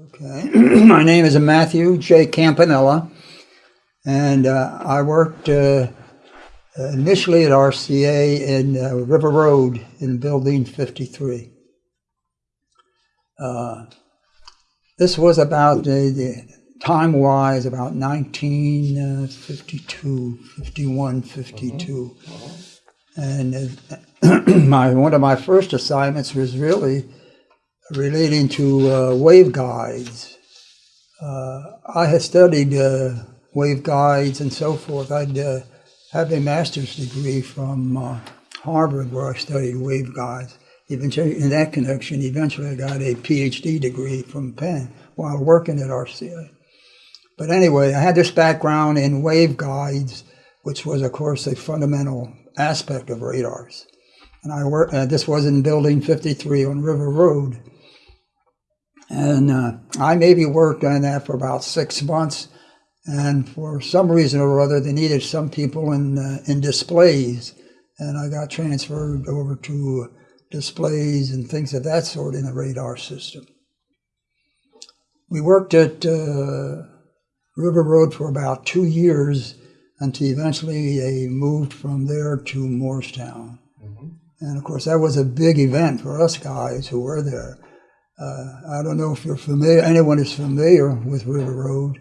Okay, my name is Matthew J. Campanella, and uh, I worked uh, initially at RCA in uh, River Road in Building 53. Uh, this was about the, the time-wise about 1952, 51, 52, and uh, my one of my first assignments was really relating to uh, waveguides. Uh, I had studied uh, waveguides and so forth. I'd uh, have a master's degree from uh, Harvard where I studied waveguides. Eventually, in that connection, eventually I got a PhD degree from Penn while working at RCA. But anyway, I had this background in waveguides, which was, of course, a fundamental aspect of radars. And I worked, uh, this was in Building 53 on River Road. And uh, I maybe worked on that for about six months. And for some reason or other, they needed some people in, uh, in displays. And I got transferred over to displays and things of that sort in the radar system. We worked at uh, River Road for about two years until eventually they moved from there to Moorestown. Mm-hmm. And of course, that was a big event for us guys who were there. Uh, I don't know if you're familiar, anyone is familiar with River Road,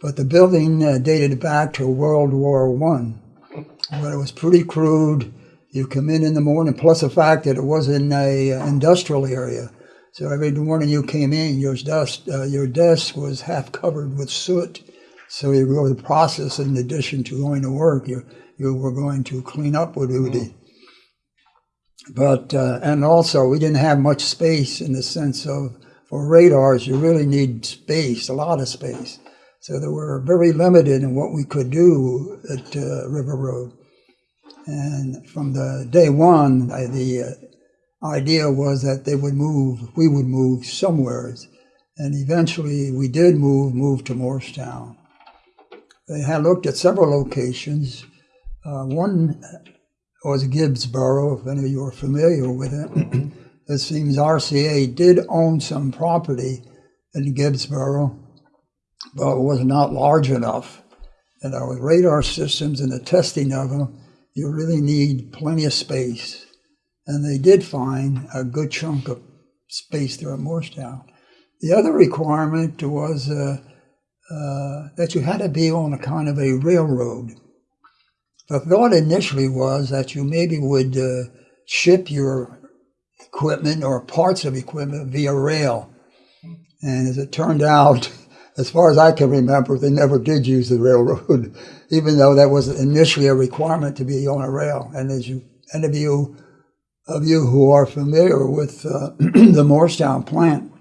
but the building uh, dated back to World War One, but it was pretty crude. You come in in the morning, plus the fact that it was in a uh, industrial area. So every morning you came in, your desk, uh, your desk was half covered with soot. So you go the process, in addition to going to work, you you were going to clean up with duty. But, uh, and also we didn't have much space in the sense of, for radars, you really need space, a lot of space. So they were very limited in what we could do at uh, River Road. And from the day one, I, the uh, idea was that they would move, we would move somewhere. And eventually we did move, move to Moorestown. They had looked at several locations. Uh, one was Gibbsboro, if any of you are familiar with it. it seems RCA did own some property in Gibbsboro, but it was not large enough. And our radar systems and the testing of them, you really need plenty of space. And they did find a good chunk of space there at Moorestown. The other requirement was uh, uh, that you had to be on a kind of a railroad. The thought initially was that you maybe would uh, ship your equipment or parts of equipment via rail. And as it turned out, as far as I can remember, they never did use the railroad, even though that was initially a requirement to be on a rail. And as you, any of you, of you who are familiar with uh, the Moorestown plant,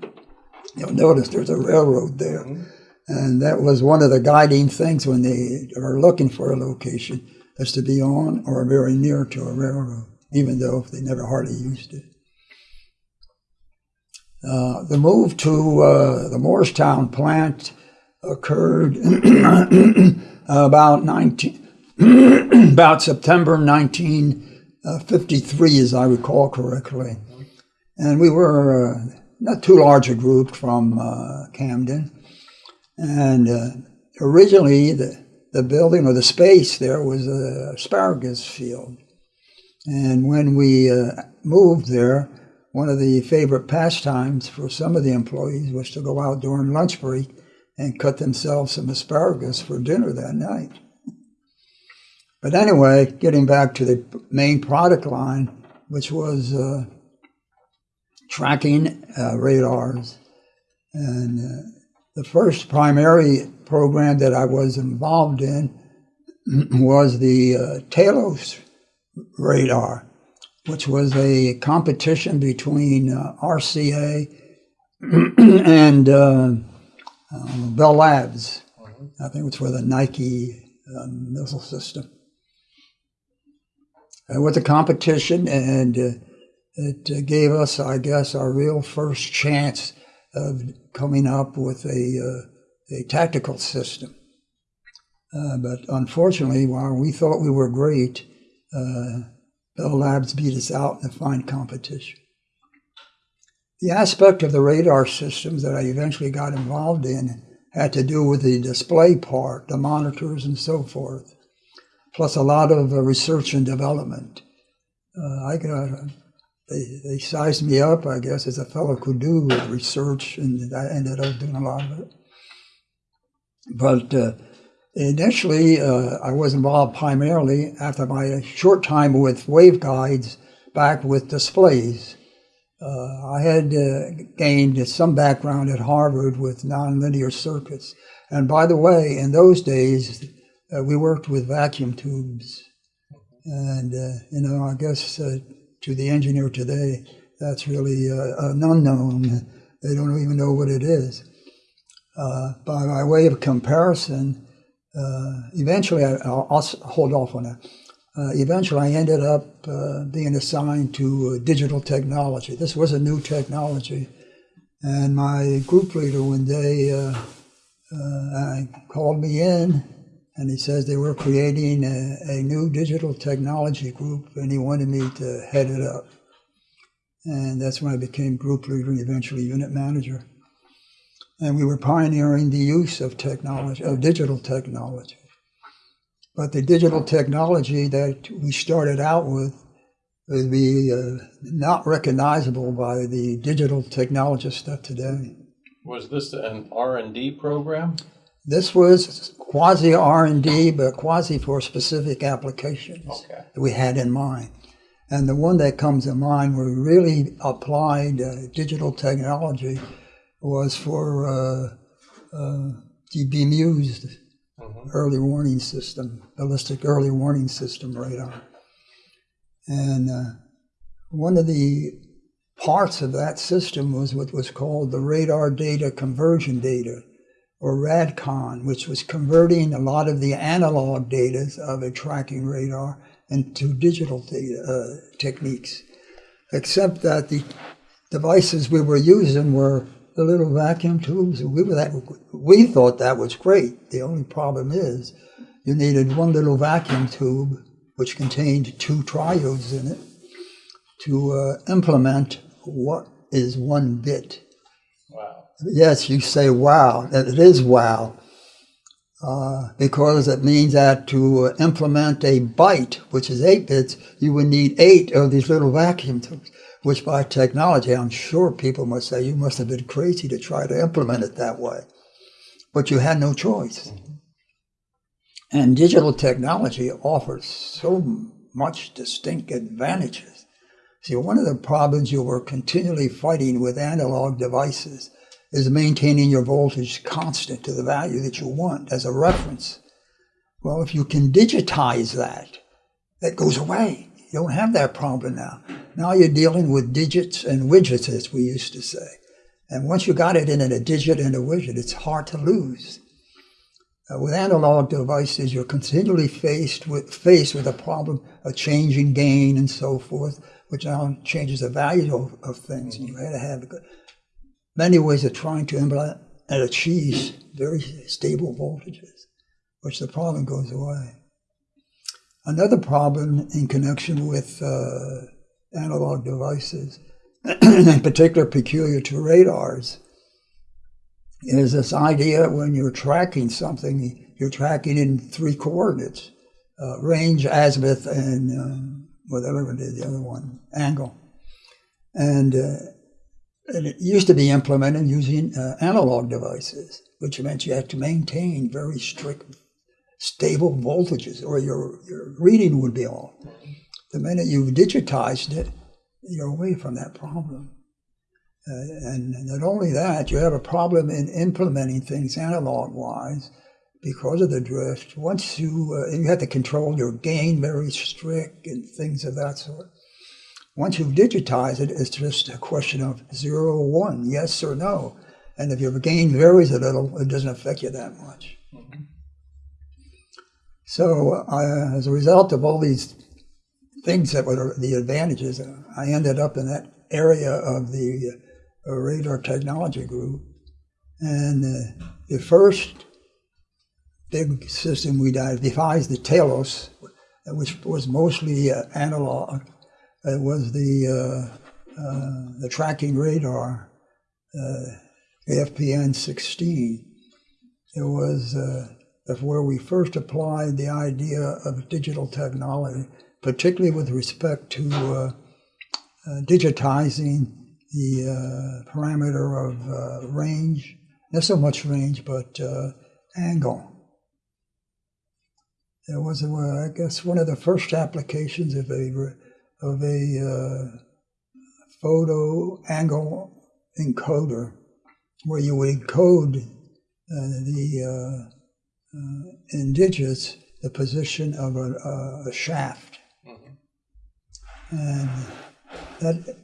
you'll notice there's a railroad there. Mm-hmm. And that was one of the guiding things when they are looking for a location as to be on or very near to a railroad, even though they never hardly used it. Uh, the move to uh, the Moorestown plant occurred about 19, about September 1953, as I recall correctly. And we were uh, not too large a group from uh, Camden. And uh, originally, the, the building or the space there was an asparagus field. And when we uh, moved there, one of the favorite pastimes for some of the employees was to go out during lunch break and cut themselves some asparagus for dinner that night. But anyway, getting back to the main product line, which was uh, tracking uh, radars. And uh, the first primary program that I was involved in was the uh, Talos radar, which was a competition between uh, RCA and uh, um, Bell Labs. Mm-hmm. I think it was for the Nike uh, missile system. It was a competition, and uh, it uh, gave us, I guess, our real first chance of coming up with a a tactical system. Uh, but unfortunately, while we thought we were great, uh, Bell Labs beat us out in the fine competition. the aspect of the radar systems that I eventually got involved in had to do with the display part, the monitors and so forth, plus a lot of uh, research and development. Uh, I got, they, they sized me up, I guess, as a fellow could do research, and I ended up doing a lot of it. But uh, initially, uh, I was involved primarily after my short time with waveguides back with displays. Uh, I had uh, gained some background at Harvard with nonlinear circuits. And by the way, in those days, uh, we worked with vacuum tubes. And, uh, you know, I guess to the engineer today, that's really uh, an unknown. They don't even know what it is. by my way of comparison, eventually, I, will hold off on that uh, eventually I ended up uh, being assigned to uh, digital technology. This was a new technology. And my group leader one day uh, uh, called me in and he says they were creating a, a, new digital technology group and he wanted me to head it up. And that's when I became group leader and eventually unit manager. And we were pioneering the use of technology, of digital technology. But the digital technology that we started out with would be uh, not recognizable by the digital technologists of today. Was this an R&D program? This was quasi R&D, but quasi for specific applications okay. that we had in mind. And the one that comes to mind where we really applied uh, digital technology was for uh, uh, the BMEWS mm-hmm. early warning system, ballistic early warning system radar. And uh, one of the parts of that system was what was called the radar data conversion data, or RADCON, which was converting a lot of the analog data of a tracking radar into digital data, uh, techniques. Except that the devices we were using were the little vacuum tubes. We, were that, we thought that was great. The only problem is you needed one little vacuum tube, which contained two triodes in it, to uh, implement what is one bit. Yes, you say wow. It is wow. Uh, because it means that to implement a byte, which is eight bits, you would need eight of these little vacuum tubes which by technology, I'm sure people must say, you must have been crazy to try to implement it that way. But you had no choice. And digital technology offers so much distinct advantages. See, one of the problems you were continually fighting with analog devices is maintaining your voltage constant to the value that you want as a reference. Well, if you can digitize that, that goes away. You don't have that problem now. Now you're dealing with digits and widgets, as we used to say. And once you got it in a digit and a widget, it's hard to lose. Uh, with analog devices, you're continually faced with faced with a problem of changing gain and so forth, which now changes the value of, of things. And you had to have many ways of trying to implement and achieve very stable voltages, which the problem goes away. Another problem in connection with uh, analog devices, in particular peculiar to radars, is this idea when you're tracking something, you're tracking in three coordinates, uh, range, azimuth, and um, whatever it is, the other one, angle. And, uh, and it used to be implemented using uh, analog devices, which meant you had to maintain very strict stable voltages or your, your reading would be off. The minute you've digitized it, you're away from that problem. Uh, and not only that, you have a problem in implementing things analog wise because of the drift. Once you, uh, you have to control your gain very strict and things of that sort. Once you've digitized it, it's just a question of zero or one, yes or no. And if your gain varies a little, it doesn't affect you that much. So uh, as a result of all these things that were the advantages, I ended up in that area of the uh, radar technology group. And uh, the first big system we devised, the Talos, which was mostly uh, analog, it was the uh, the tracking radar, uh, AFPN 16. It was uh, where we first applied the idea of digital technology, particularly with respect to uh, uh, digitizing the uh, parameter of uh, range, not so much range, but uh, angle. It was, uh, I guess, one of the first applications of a of a uh, photo angle encoder, where you would encode uh, the uh, uh, in digits the position of a, a shaft, and that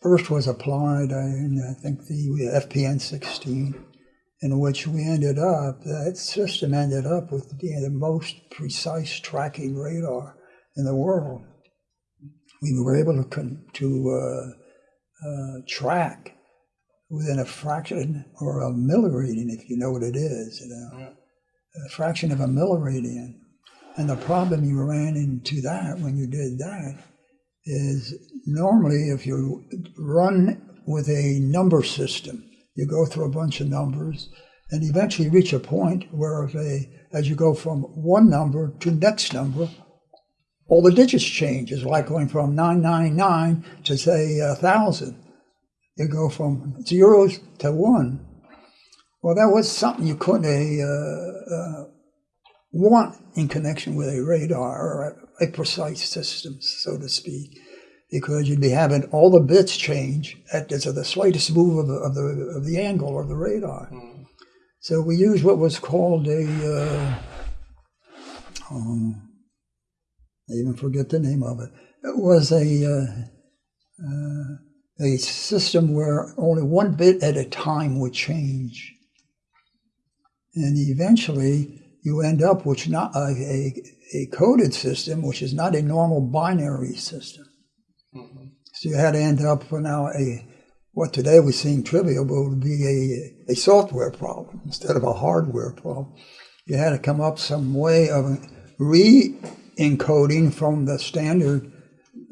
first was applied in I think the FPS 16 in which we ended up, that system ended up with being the most precise tracking radar in the world. We were able to, con- to uh, uh, track within a fraction or a milliradian, if you know what it is, you know, a fraction of a milliradian. And the problem you ran into that when you did that is normally if you run with a number system, you go through a bunch of numbers and eventually reach a point where if a, as you go from one number to next number, all the digits change. It's like going from 999 to say 1,000. You go from zeros to one. Well, that was something you couldn't uh, uh, want in connection with a radar or a, a precise system, so to speak because you'd be having all the bits change at the, so the slightest move of the, of the, of the angle of the radar. Mm. So we used what was called a, uh, um, I even forget the name of it. It was a, uh, uh, a system where only one bit at a time would change. And eventually you end up with not a, a, a coded system, which is not a normal binary system. Mm-hmm. So you had to end up for now a what today we seem trivial, but would be a, a software problem instead of a hardware problem. You had to come up some way of re-encoding from the standard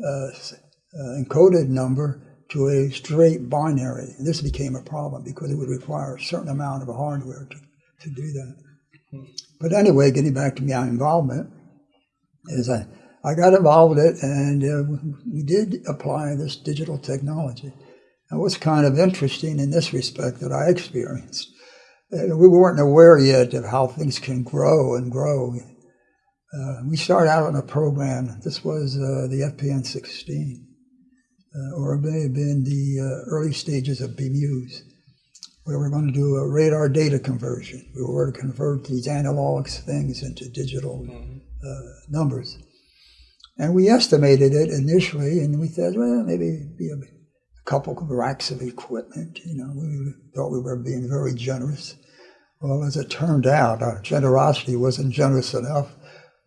uh, uh, encoded number to a straight binary. And this became a problem because it would require a certain amount of hardware to, to do that. But anyway, getting back to my involvement, is I I got involved it, and uh, we did apply this digital technology. It was kind of interesting in this respect that I experienced. Uh, we weren't aware yet of how things can grow and grow. Uh, we started out on a program. This was uh, the FPS 16, uh, or it may have been the uh, early stages of BMEWS, where we were going to do a radar data conversion. We were to convert these analog things into digital mm-hmm. numbers. And we estimated it initially, and we said, well, maybe be a, couple of racks of equipment. You know, we thought we were being very generous. Well, as it turned out, our generosity wasn't generous enough.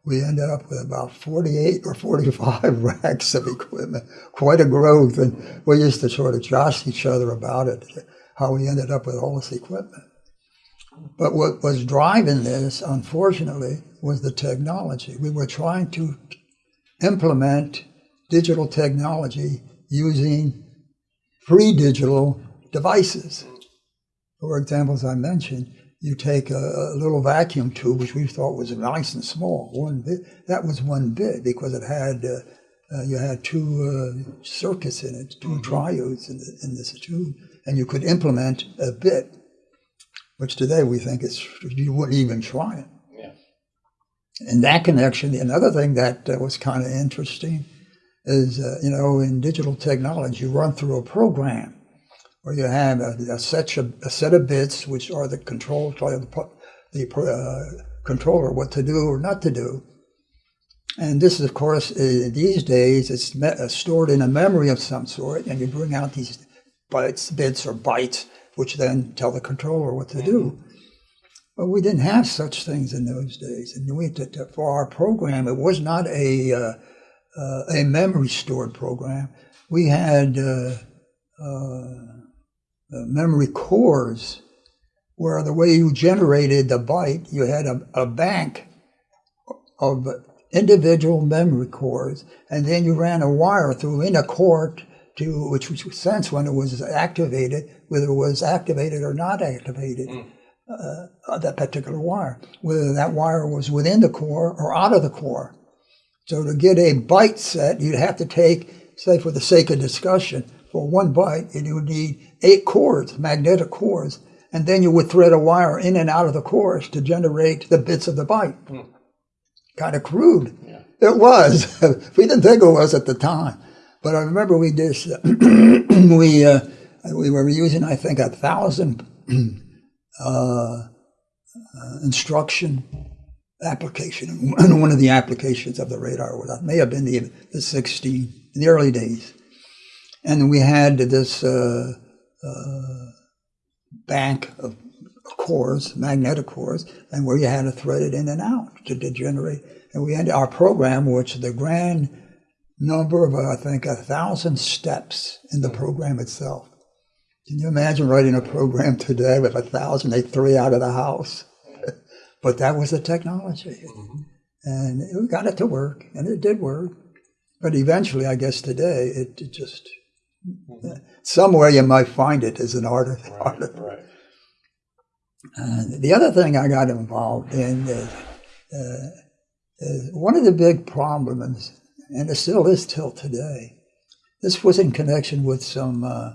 We ended up with about 48 or 45 racks of equipment, quite a growth. And we used to sort of josh each other about it, how we ended up with all this equipment. But what was driving this, unfortunately, was the technology. We were trying to implement digital technology using pre-digital devices. For examples I mentioned, you take a, a, little vacuum tube, which we thought was nice and small, one bit. That was one bit because it had uh, uh, you had two uh, circuits in it, 2 mm-hmm. triodes in, the, in, this tube, and you could implement a bit, which today we think is you wouldn't even try it in that connection, another thing that uh, was kind of interesting is, uh, you know, in digital technology, you run through a program where you have a, a, set, of, a set of bits, which are the control, the, the uh, controller, what to do or not to do. And this is, of course, uh, these days, it's uh, stored in a memory of some sort, and you bring out these bytes, bits or bytes, which then tell the controller what to mm-hmm. do. But we didn't have such things in those days. And we, to, to, for our program, it was not a, uh, uh, a memory stored program. We had uh memory cores where the way you generated the byte, you had a, a bank of individual memory cores, and then you ran a wire through in a core to which would sense when it was activated, whether it was activated or not activated. Uh, uh, that particular wire, whether that wire was within the core or out of the core. So to get a byte set, you'd have to take, say, for the sake of discussion, for one byte, you would need eight cores, magnetic cores, and then you would thread a wire in and out of the cores to generate the bits of the byte. Kind of crude. It was. we didn't think it was at the time, but I remember we did. we uh, we were using, I think, a thousand uh, instruction application, and one of the applications of the radar. That may have been the, the 16 in the early days, and we had this uh, uh, bank of cores, magnetic cores, and where you had to thread it in and out to, degenerate. And we had our program, which the grand number of I think a thousand steps in the program itself. Can you imagine writing a program today with a thousand they three out of the house? but that was the technology. And we got it to work, and it did work. But eventually, I guess today, it, it just, somewhere you might find it as an art. art Right, right. and the other thing I got involved in is, uh, is one of the big problems, and it still is till today. This was in connection with some uh,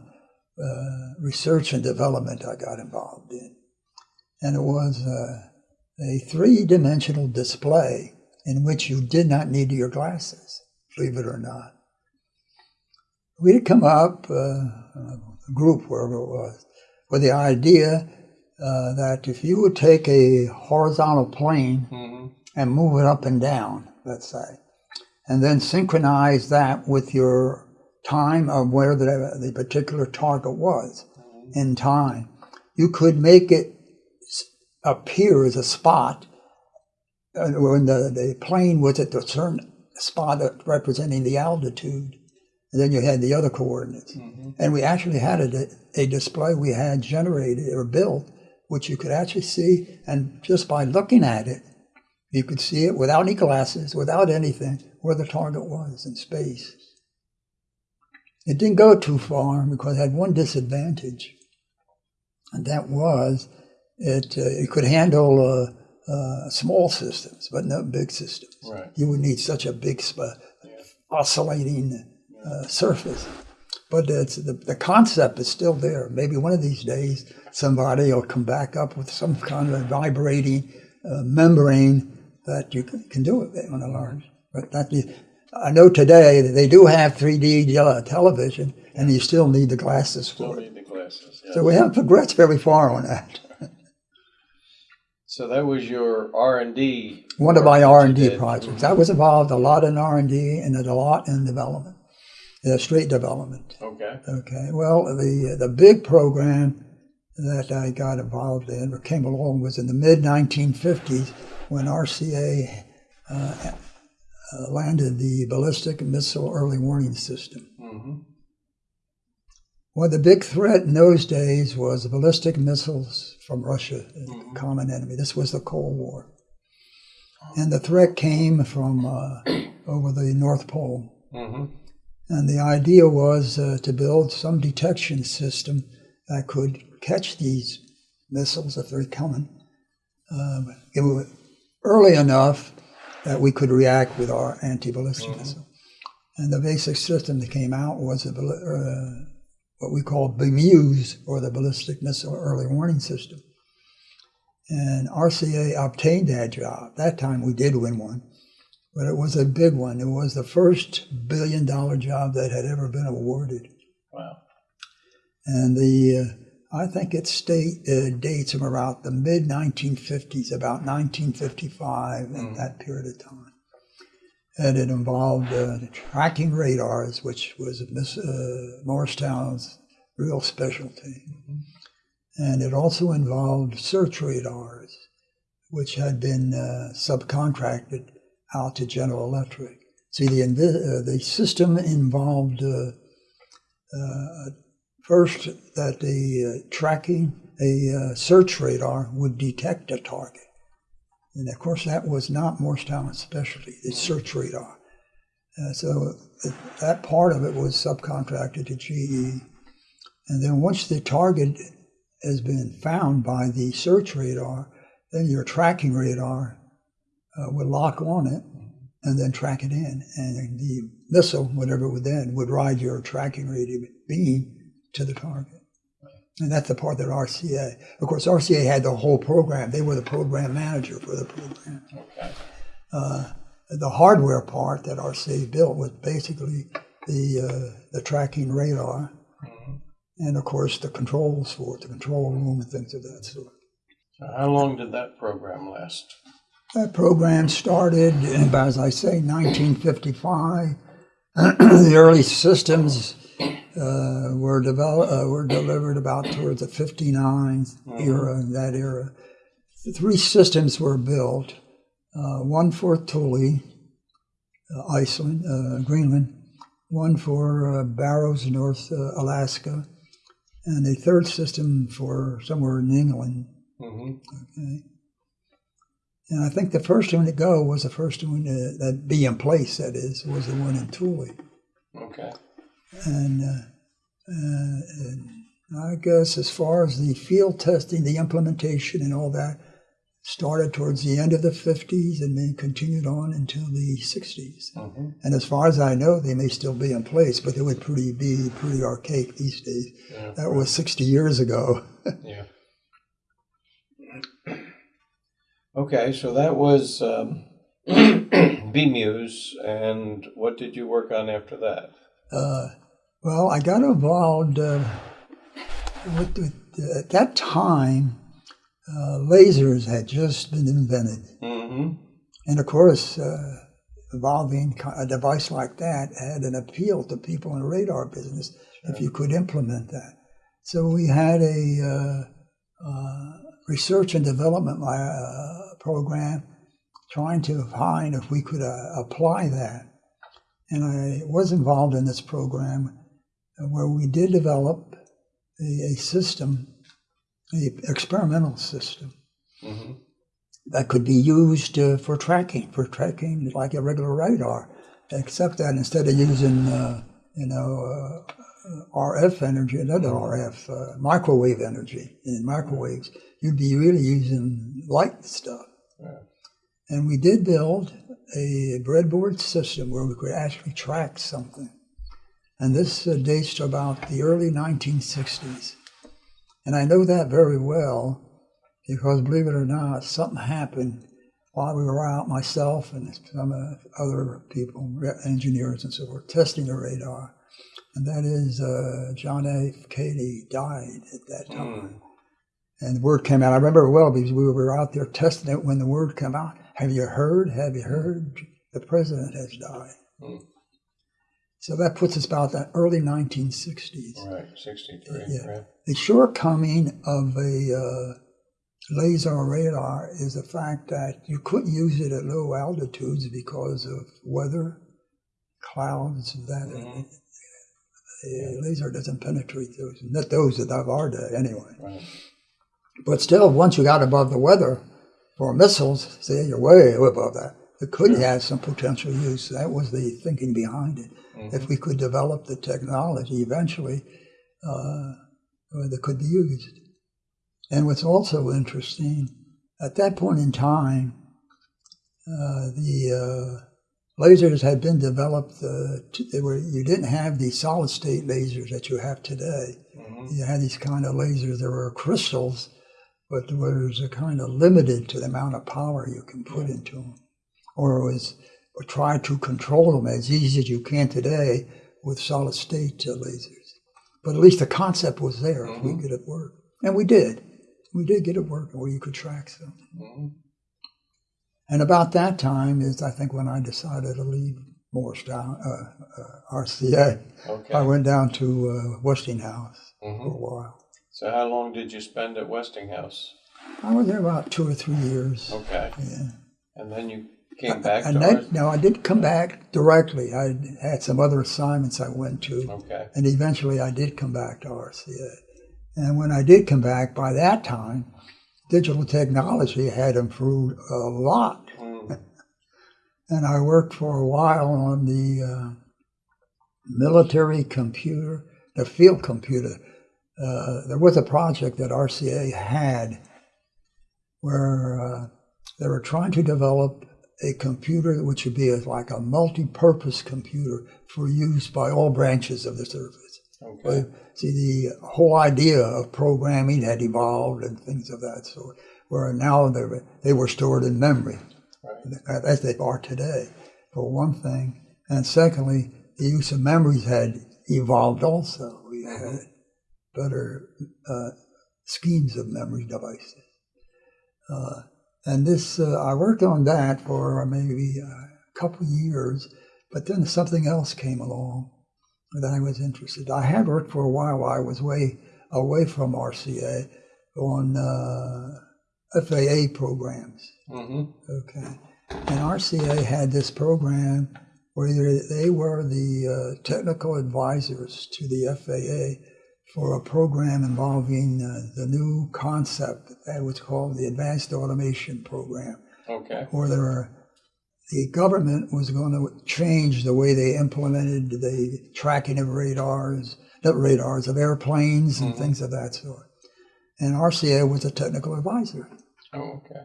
uh, research and development I got involved in, and it was uh, a three-dimensional display in which you did not need your glasses, believe it or not. We had come up, uh, a group wherever it was, with the idea uh, that if you would take a horizontal plane Mhm. and move it up and down, let's say, and then synchronize that with your time of where the, the particular target was in time, you could make it appear as a spot uh, when the, the plane was at a certain spot representing the altitude. And then you had the other coordinates. And we actually had a, a display we had generated or built, which you could actually see. And just by looking at it, you could see it without any glasses, without anything, where the target was in space. It didn't go too far because it had one disadvantage, and that was it, uh, it could handle uh, uh, small systems, but not big systems. Right. You would need such a big sp- oscillating uh, surface. But it's, the, the concept is still there. Maybe one of these days somebody will come back up with some kind of vibrating uh, membrane that you can, can do it on a large. But that is, I know today that they do have 3D uh, television, and you still need the glasses Still for it. need the glasses. yeah. So we haven't progressed very far on that. So that was your R and D. One of my R and D projects. I was involved a lot in R and D and a lot in development, uh, straight development. Okay. Okay. Well, the the big program that I got involved in or came along was in the mid 1950s when RCA uh, uh, landed the ballistic missile early warning system. hmm Well, the big threat in those days was ballistic missiles from Russia, a common enemy. This was the Cold War. And the threat came from uh, over the North Pole. hmm And the idea was uh, to build some detection system that could catch these missiles if they're coming it was early enough that we could react with our anti-ballistic missile. And the basic system that came out was a, uh, what we call BMEWS, or the Ballistic Missile Early Warning System. And RCA obtained that job. That time we did win one, but it was a big one. It was the first billion dollar job that had ever been awarded. Wow. And the, uh, I think it state, uh, dates from about the mid 1950s, about 1955, in that period of time. And it involved uh, tracking radars, which was Miss, uh, Moorestown's real specialty. And it also involved search radars, which had been uh, subcontracted out to General Electric. See, the, uh, the system involved uh, uh, first that the uh, tracking, a uh, search radar would detect a target. And of course, that was not Moorestown's specialty, the search radar. So th- that part of it was subcontracted to GE. And then once the target has been found by the search radar, then your tracking radar uh, would lock on it and then track it in. And the missile, whatever it would then, would ride your tracking radio beam to the target. And that's the part that RCA, of course, RCA had the whole program. They were the program manager for the program. Okay. Uh, the hardware part that RCA built was basically the uh, the tracking radar, and of course the controls for it, the control room and things of that sort. So how long did that program last? That program started, in, as I say, 1955. the early systems uh, were developed, uh, were delivered about towards the 59 era, that era. The three systems were built, uh, one for Thule, uh, Iceland, uh, Greenland, one for uh, Barrows, North uh, Alaska, and a third system for somewhere in England. hmm Okay. And I think the first one to go was the first one to, that be in place. That is, was the one in Thule, Okay. and, uh, uh, I guess as far as the field testing, the implementation, and all that started towards the end of the 50s and then continued on until the 60s. hmm And as far as I know, they may still be in place, but they would pretty be pretty archaic these days. Yeah. That was 60 years ago. Yeah. Okay, so that was um, BMEWS, and what did you work on after that? Uh, well, I got involved uh, with, with, at that time. Uh, lasers had just been invented, hmm and of course, uh, evolving a device like that had an appeal to people in the radar business if you could implement that. So we had a uh, uh, research and development uh, program trying to find if we could uh, apply that. And I was involved in this program uh, where we did develop a, a system, a experimental system hmm that could be used uh, for tracking, for tracking like a regular radar, except that instead of using, uh, you know, uh, RF energy, another RF, uh, microwave energy in microwaves, you'd be really using light stuff. Yeah. And we did build a breadboard system where we could actually track something. And this uh, dates to about the early 1960s. And I know that very well because, believe it or not, something happened while we were out, myself and some uh, other people, engineers and so forth, testing the radar. And that is uh, John F. Kennedy died at that time. And the word came out. I remember well because we were out there testing it when the word came out. Have you heard? Have you heard? The president has died. Mm. So that puts us about the early 1960s. Right, 63. Yeah. Right. The shortcoming of a uh, laser radar is the fact that you couldn't use it at low altitudes because of weather, clouds, that. Mhm. The laser doesn't penetrate those, not those that our day anyway. Right. But still, once you got above the weather for missiles, say you're way above that, it could have some potential use. That was the thinking behind it. Mhm. If we could develop the technology eventually, uh, that could be used. And what's also interesting, at that point in time, uh, the uh, lasers had been developed. Uh, t- they were you didn't have the solid state lasers that you have today Mhm. you had these kind of lasers. There were crystals, but there was a kind of limited to the amount of power you can put into them, or was or try to control them as easy as you can today with solid state uh, lasers. But at least the concept was there. If we Mhm. get it work, and we did, we did get it working where you could track something. Mhm. And about that time is I think when I decided to leave Moorestown, uh, uh, RCA. Okay. I went down to uh, Westinghouse for Mhm. a while. So how long did you spend at Westinghouse? I was there about two or three years. Okay. Yeah. And then you came back and to then, ours? no, I did come back directly. I had some other assignments I went to, Okay. and eventually I did come back to RCA. And when I did come back, by that time, digital technology had improved a lot. Mm. and I worked for a while on the uh, military computer, the field computer. Uh, there was a project that RCA had where uh, they were trying to develop a computer which would be a, like a multi-purpose computer for use by all branches of the service. Okay. See, the whole idea of programming had evolved and things of that sort, where now they were, they were stored in memory, Right. as they are today, for one thing. And secondly, the use of memories had evolved also. We had better uh, schemes of memory devices. Uh, and this, uh, I worked on that for maybe a couple years, but then something else came along that I was interested. I had worked for a while. I was way away from RCA on uh, FAA programs. hmm Okay, and RCA had this program where they they were the uh, technical advisors to the FAA for a program involving uh, the new concept that was called the Advanced Automation Program Okay. or there were, the government was going to change the way they implemented the tracking of radars, not radars, of airplanes and things of that sort. And RCA was a technical advisor. Oh, okay.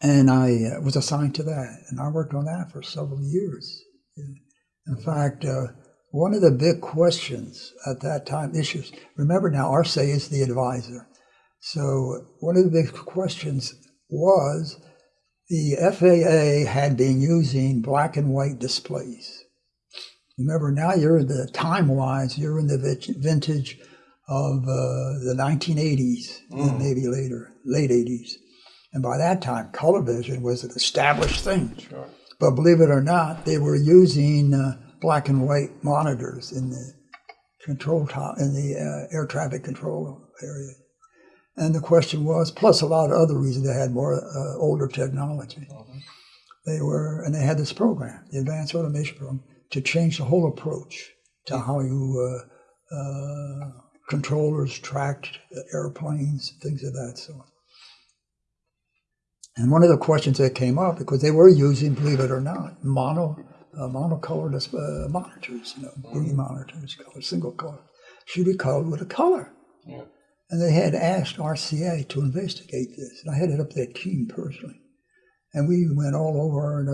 And I uh, was assigned to that. And I worked on that for several years. In fact, uh, one of the big questions at that time, issues, remember now, RCA is the advisor. So one of the big questions was the FAA had been using black and white displays. Remember, now you're in the time wise, you're in the vintage of uh, the 1980s and maybe later, late 80s. And by that time, color vision was an established thing. Sure. But believe it or not, they were using uh, black and white monitors in the control top in the uh, air traffic control area. And the question was, plus a lot of other reasons, they had more uh, older technology. They were, and they had this program, the Advanced Automation Program, to change the whole approach to how you uh, uh, controllers tracked airplanes, things of that sort. And one of the questions that came up, because they were using, believe it or not, mono, uh, monocolored uh, monitors, you know, green monitors, color, single color, should be colored with a color. Yeah. And they had asked RCA to investigate this. And I headed up that team personally. And we went all over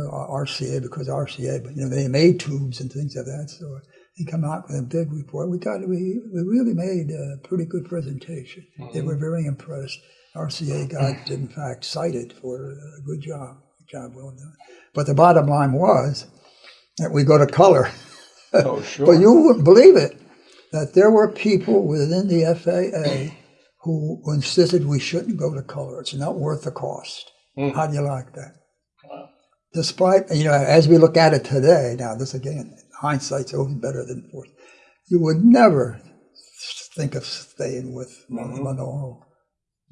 RCA because RCA, but you know, they made tubes and things of that sort. And come out with a big report. We got we, we really made a pretty good presentation. They were very impressed. RCA got in fact cited for a good job, job well done. But the bottom line was that we go to color. Oh, sure. But you wouldn't believe it that there were people within the FAA who insisted we shouldn't go to color. It's not worth the cost. Hmm. How do you like that? Wow. Despite, you know, as we look at it today, now this again, hindsight's always better than forth. You would never think of staying with monaural. Mm-hmm.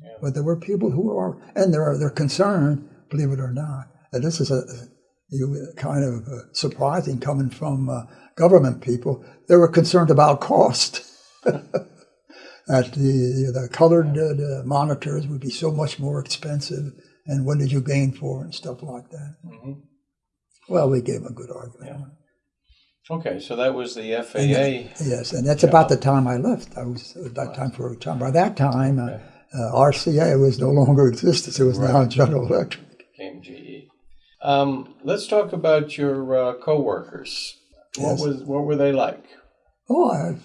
Yeah. But there were people who are, and they're, they're concerned, believe it or not, and this is a, kind of uh, surprising coming from uh, government people. They were concerned about cost. that the the colored uh, the monitors would be so much more expensive, and what did you gain for and stuff like that. hmm Well, we gave a good argument. it. Okay, so that was the FAA. Yes, and that's about the time I left. I was at that time for a time. By that time, uh, uh, RCA was no longer existence. It was now General Electric. Came GE. Um, let's talk about your uh, coworkers. What was what were they like? Oh, I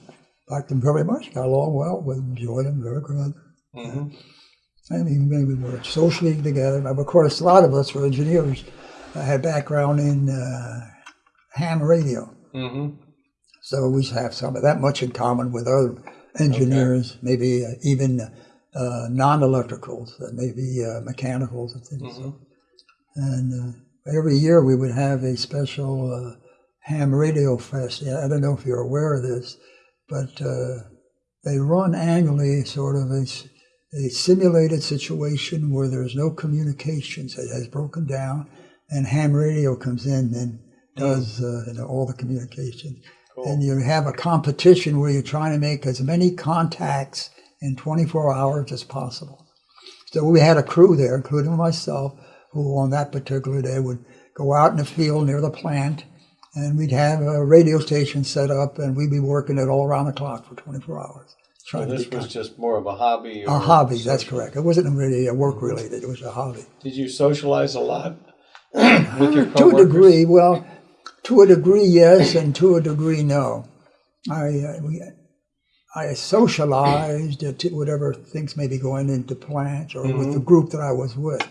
liked them very much. Got along well with them, enjoyed them very good. hmm I mean, maybe we were socially together. But of course, a lot of us were engineers. I had background in uh, ham radio, hmm so we have some of that much in common with other engineers. Maybe uh, even uh, non-electricals, uh, maybe uh, mechanicals and things. Mhm. And uh, every year we would have a special uh, ham radio fest. I don't know if you're aware of this, but uh, they run annually sort of a, a simulated situation where there's no communications. It has broken down, and ham radio comes in and does uh, you know, all the communications. Cool. And you have a competition where you're trying to make as many contacts in 24 hours as possible. So we had a crew there, including myself, who on that particular day would go out in the field near the plant, and we'd have a radio station set up, and we'd be working it all around the clock for 24 hours. So this was just more of a hobby. a hobby. That's correct. It wasn't really a work related. It was a hobby. Did you socialize a lot with your to a degree, well, to a degree, yes, and to a degree, no. I uh, we, I socialized uh, to whatever things may be going into plants or with the group that I was with.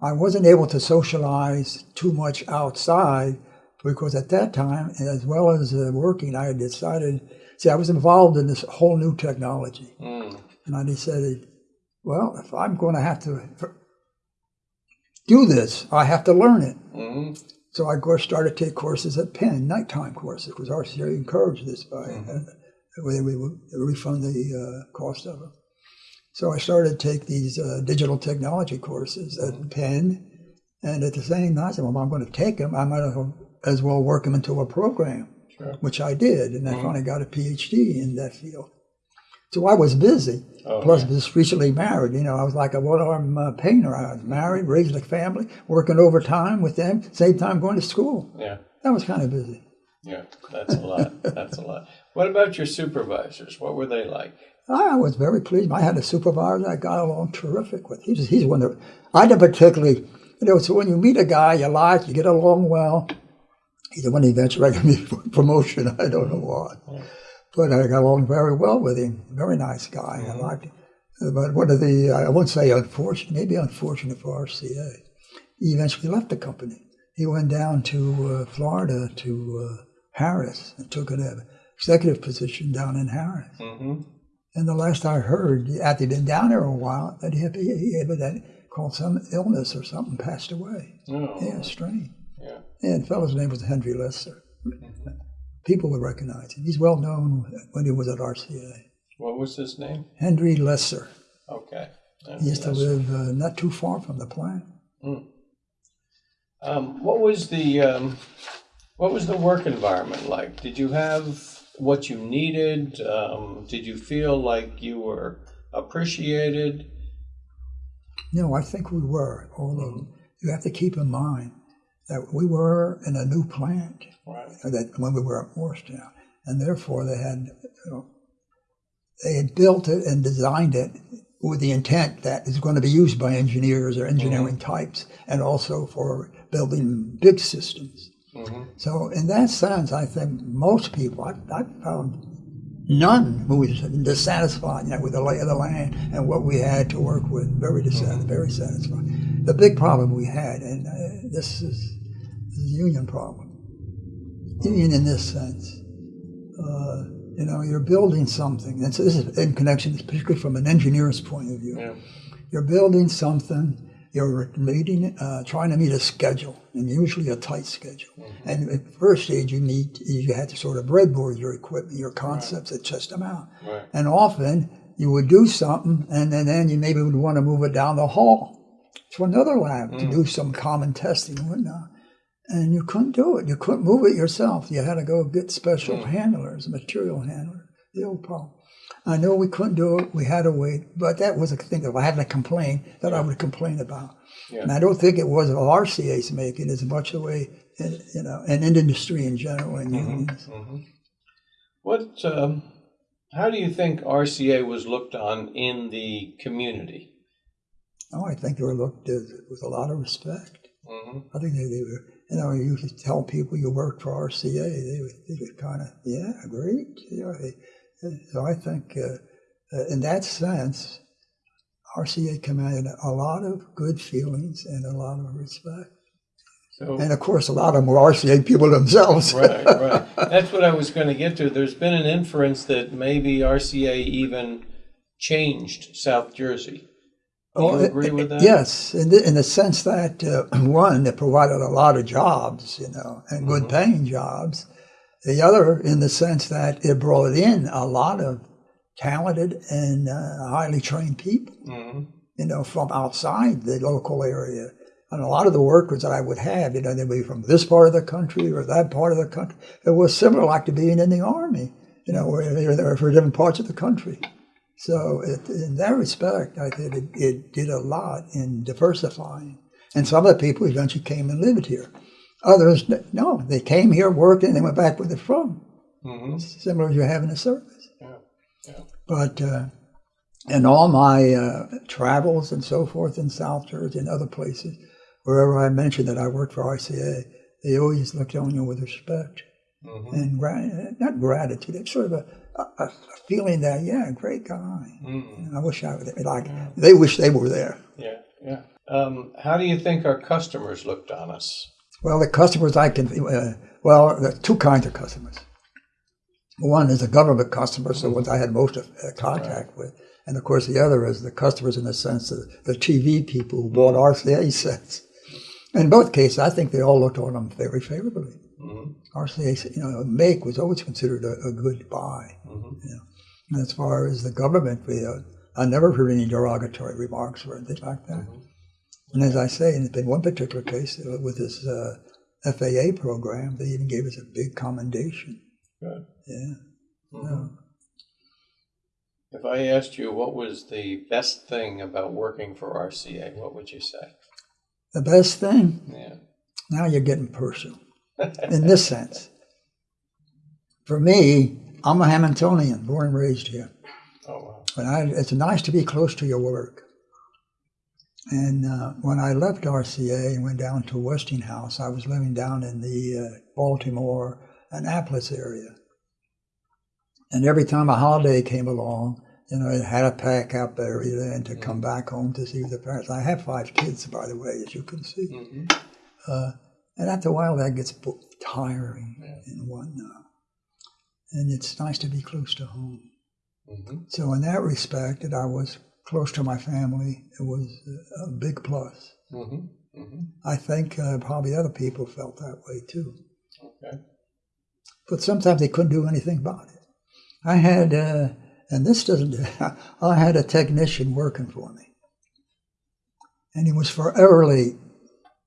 I wasn't able to socialize too much outside because at that time, as well as uh, working, I had decided. See, I was involved in this whole new technology, Mm, and I decided, well, if I'm going to have to do this, I have to learn it. mhm, So I started to take courses at Penn, nighttime courses, because RCA encouraged this by uh, where we would refund the uh, cost of them. So I started to take these uh, digital technology courses at Penn, and at the same time, I said, well, I'm going to take them. I might as well- work them into a program, Sure. which I did, and I finally got a PhD in that field. So I was busy. Oh, Plus, yeah. just recently married. You know, I was like a one-arm uh, painter. I was married, raised a family, working overtime with them, same time going to school. Yeah, That was kind of busy. yeah, that's a lot. That's a lot. What about your supervisors? What were they like? I was very pleased. I had a supervisor I got along terrific with. He's, he's one that I didn't particularly, you know, so when you meet a guy you like, you get along well, he's the one who eventually got me promotion. I don't know why. But I got along very well with him. Very nice guy. I liked him. But one of the, I won't say unfortunate, maybe unfortunate for RCA, he eventually left the company. He went down to uh, Florida to uh, Harris and took an executive position down in Harris. hmm And the last I heard, after he'd been down there a while, that he, he, he evidently called some illness or something, passed away. Oh, Yeah, strange. yeah. And the fellow's name was Henry Lesser. People would recognize him. He's well known when he was at RCA. What was his name? Henry Lesser. Okay. He used to live uh, not too far from the plant. Um, what was the um, what was the work environment like? Did you have what you needed? Um, did you feel like you were appreciated? No, I think we were. Although you have to keep in mind that we were in a new plant. Right. that when we were at Moorestown, and therefore they had you know, they had built it and designed it with the intent that it's going to be used by engineers or engineering types, and also for building big systems. Hmm So in that sense, I think most people I, I found none who was dissatisfied you know, with the lay of the land and what we had to work with. Very dissatisfied, very satisfied. The big problem we had, and uh, this is, this is a union problem union in this sense. Uh, you know, you're building something. And so this is in connection, particularly from an engineer's point of view. Yeah. You're building something. You're meeting, uh, trying to meet a schedule, and usually a tight schedule. And at first stage, you meet, you had to sort of breadboard your equipment, your concepts, and test them out. Right. And often you would do something, and then, then you maybe would want to move it down the hall to another lab to do some common testing and whatnot. And you couldn't do it. You couldn't move it yourself. You had to go get special handlers, material handlers. The old problem. I know we couldn't do it. We had to wait. But that was a thing that I had to complain, that I would complain about. Yeah. And I don't think it was RCA's making as much the way, in, you know, and in industry in general and unions. hmm What? Um, how do you think RCA was looked on in the community? Oh, I think they were looked at with a lot of respect. hmm I think they, they were, you know, you could tell people you worked for RCA, they would, they would kind of, yeah, great. You know, they, so I think uh, uh, in that sense, RCA commanded a lot of good feelings and a lot of respect. So, And of course, a lot of them were RCA people themselves. right, right. That's what I was going to get to. There's been an inference that maybe RCA even changed South Jersey. Do you Oh, agree with that? Yes, in the, in the sense that uh, one, it provided a lot of jobs, you know, and good paying jobs. The other, in the sense that it brought in a lot of talented and uh, highly trained people, hmm you know, from outside the local area. And a lot of the workers that I would have, you know, they'd be from this part of the country or that part of the country. It was similar like to being in the army, you know, where they were for different parts of the country. So it, in that respect, I think it, it did a lot in diversifying. And some of the people eventually came and lived here. Others, no, they came here, worked, and they went back where they're from. hmm Similar as you have in a service. Yeah. Yeah. But uh, in all my uh, travels and so forth in South Jersey and other places, wherever I mentioned that I worked for RCA, they always looked on you with respect hmm and gra- not gratitude. It's sort of a, a, a feeling that yeah, great guy. hmm I wish I was like they wish they were there. Yeah. Yeah. Um, how do you think our customers looked on us? Well, the customers I can uh, well, there are two kinds of customers. One is the government customers, the ones I had most of uh, contact with, and of course the other is the customers in the sense of the TV people who bought RCA sets. In both cases, I think they all looked on them very favorably. hmm RCA, you know, make was always considered a, a good buy. hmm You know. And as far as the government, we, uh, I never heard any derogatory remarks or anything like that. And as I say, in one particular case uh, with this uh, FAA program, they even gave us a big commendation. Good. Yeah. Mhm. If I asked you what was the best thing about working for RCA, what would you say? The best thing, Yeah. now you're getting personal in this sense. For me, I'm a Hamiltonian, born and raised here. Oh wow. But I, it's nice to be close to your work. And uh, when I left RCA and went down to Westinghouse, I was living down in the uh, Baltimore, Annapolis area. And every time a holiday came along, you know, I had to pack up everything and to come back home to see the parents. I have five kids, by the way, as you can see. hmm Uh, and after a while, that gets tiring Yeah. and whatnot. And it's nice to be close to home. hmm So in that respect, that I was close to my family, it was a- big plus. hmm hmm I think uh, probably other people felt that way too. Okay. But sometimes they couldn't do anything about it. I had, uh, and this doesn't, I had a technician working for me. And he was forever late.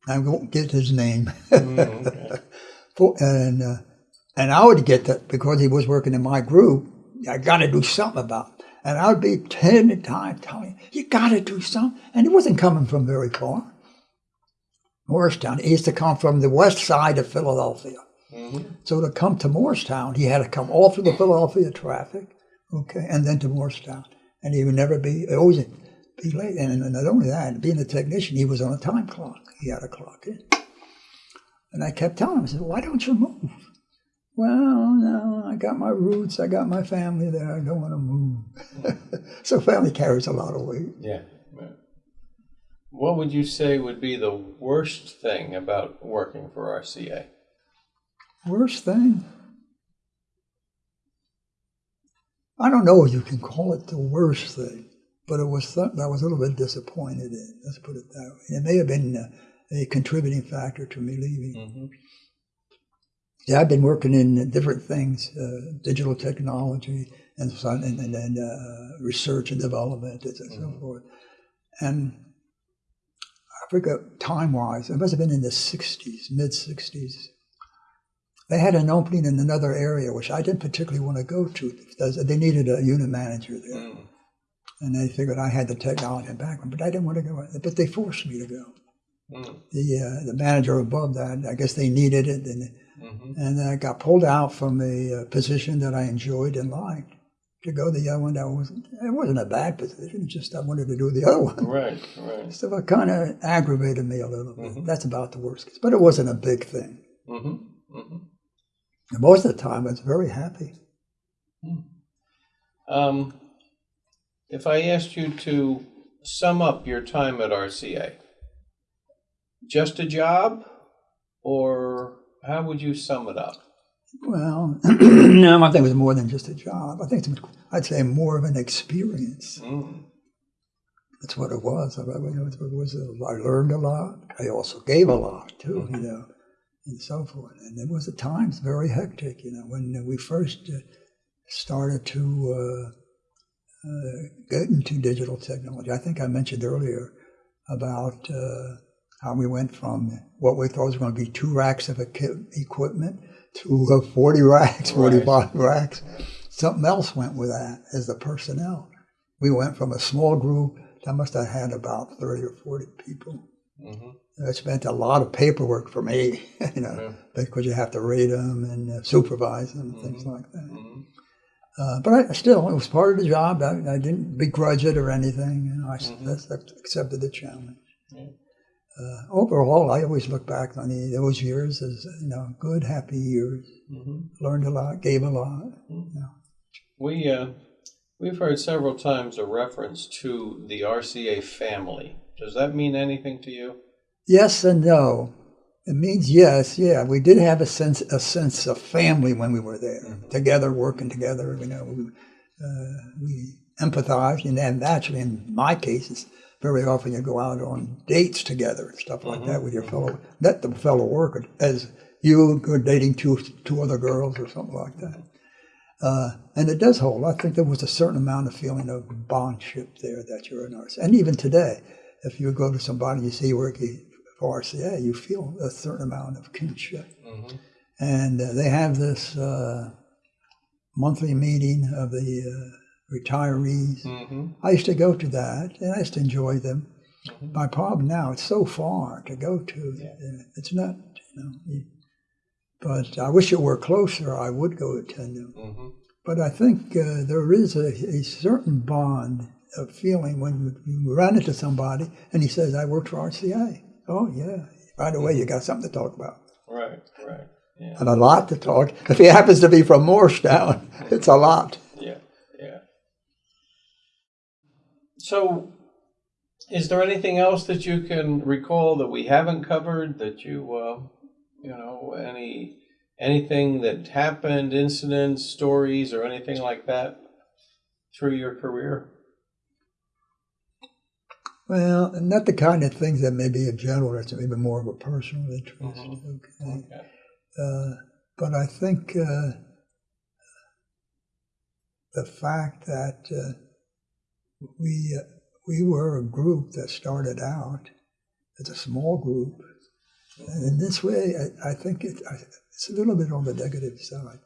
I won't get his name. Mm, okay. For- and uh, and I would get that because he was working in my group. I got to do something about it. And I would be ten times telling him, you got to do something. And he wasn't coming from very far. Moorestown. He used to come from the west side of Philadelphia. hmm So to come to Moorestown, he had to come all through the Philadelphia traffic, okay, and then to Moorestown. And he would never be, always be late. And, and not only that, being a technician, he was on a time clock. He had a clock in. And I kept telling him, I said, why don't you move? Well, no, I got my roots, I got my family there, I don't want to move. so family carries a lot of weight. Yeah. What would you say would be the worst thing about working for RCA? Worst thing? I don't know if you can call it the worst thing, but it was something I was a little bit disappointed in. Let's put it that way. It may have been a, a contributing factor to me leaving. hmm Yeah, I've been working in different things, uh, digital technology and and, and, and uh, research and development and so forth. And I forget time wise, it must have been in the 60s, mid 60s. They had an opening in another area, which I didn't particularly want to go to. They needed a unit manager there. Mm. And they figured I had the technology background, but I didn't want to go. But they forced me to go. Mm. The, uh, the manager above that, I guess they needed it. And hmm and then I got pulled out from a uh, position that I enjoyed and liked to go the other one. That wasn't it wasn't a bad position just I wanted to do the other one. Right, right. so it kind of aggravated me a little bit. Mhm. that's about the worst case but it wasn't a big thing. Hmm hmm and most of the time I was very happy. Um, if I asked you to sum up your time at RCA, just a job, or how would you sum it up? well no I think it was more than just a job I think it's, I'd say more of an experience Mm. that's what it was I, it was, it was a- I learned a lot I also gave a lot too you know and so forth. And it was at times very hectic, you know, when we first uh, started to uh, uh, get into digital technology. I think I mentioned earlier about uh, how we went from what we thought was going to be two racks of equipment to uh, 40 racks, Right. 45 racks. Something else went with that as the personnel. We went from a small group that must have had about 30 or 40 people hmm It meant a lot of paperwork for me, you know, Yeah. because you have to rate them and uh, supervise them and things like that. Mhm. Uh, but I, still, it was part of the job. I, I didn't begrudge it or anything. You know, I Mhm. I accepted the challenge. Yeah. Uh, overall, I always look back on the, those years as you know good, happy years. Mhm. Learned a lot, gave a lot. We uh, we've heard several times a reference to the RCA family. Does that mean anything to you? Yes and no. It means yes, yeah. We did have a sense a sense of family when we were there, together, working together. You know, we, uh, we empathized, and then naturally, in my cases, very often you go out on dates together and stuff like that with your fellow not the fellow worker as you were dating two two other girls or something like that. Uh, and it does hold. I think there was a certain amount of feeling of bondship there that you're a nurse. And even today, if you go to somebody you see working for RCA, you feel a certain amount of kinship. Mm-hmm. And uh, they have this uh, monthly meeting of the retirees. Mm-hmm. I used to go to that, and I used to enjoy them. Mhm. My problem now, it's so far to go to. Yeah. It's not, you know. you- But I wish it were closer. I would go attend them. Mm-hmm. But I think uh, there is a, a certain bond of feeling when you run into somebody and he says, I worked for RCA. Oh, yeah. Right away, you got something to talk about. Right, right. Yeah, And a lot to talk. If he happens to be from Moorestown, it's a lot. yeah, yeah. So, is there anything else that you can recall that we haven't covered that you, uh, you know, any anything that happened, incidents, stories, or anything like that through your career? Well, not the kind of things that may be a general, it's maybe more of a personal interest. Mhm. Okay. Okay. Uh, but I think uh, the fact that uh, we uh, we were a group that started out as a small group, and in this way, I, I think it, I, it's a little bit on the negative side.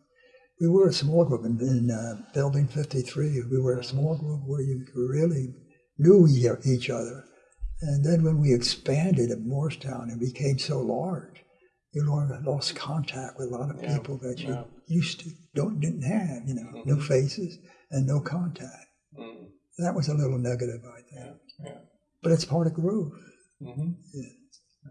We were a small group in, in uh, Building 53. We were a small group where you really knew each other. And then when we expanded at Moorestown and became so large, you lo- lost contact with a lot of Yeah, people that you yeah. used to don't didn't have, you know, Mhm. no faces and no contact. Mm, That was a little negative, I think. yeah, yeah. But it's part of growth. Mm-hmm. Yeah.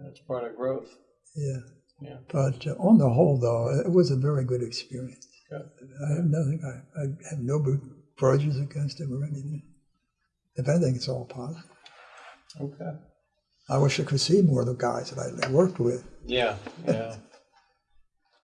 That's part of growth. Yeah. Yeah. But uh, on the whole, though, it was a very good experience. Good. I have nothing. I, I have no grudges against him or anything. If anything, it's all positive. Okay. I wish I could see more of the guys that I worked with. Yeah, yeah.